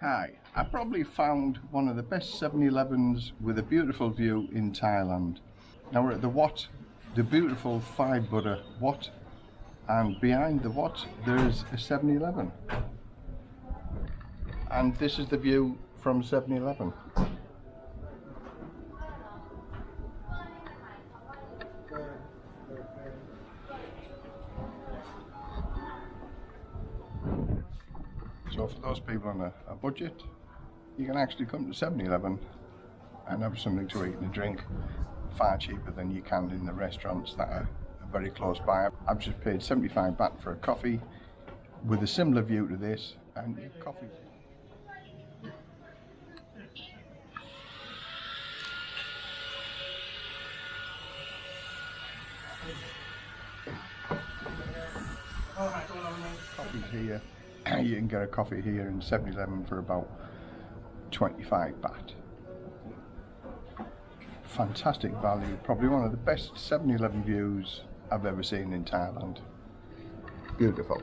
Hi, I probably found one of the best 7-Elevens with a beautiful view in Thailand. Now we're at the Wat, the beautiful five Buddha Wat, and behind the Wat there's a 7-Eleven. And this is the view from 7-Eleven. So for those people on a, a budget, you can actually come to 7-Eleven and have something to eat and a drink far cheaper than you can in the restaurants that are, very close by. I've just paid 75 baht for a coffee with a similar view to this and your coffee. Coffee here you can get a coffee here in 7-Eleven for about 25 baht. Fantastic value, probably one of the best 7-Eleven views I've ever seen in Thailand. Beautiful.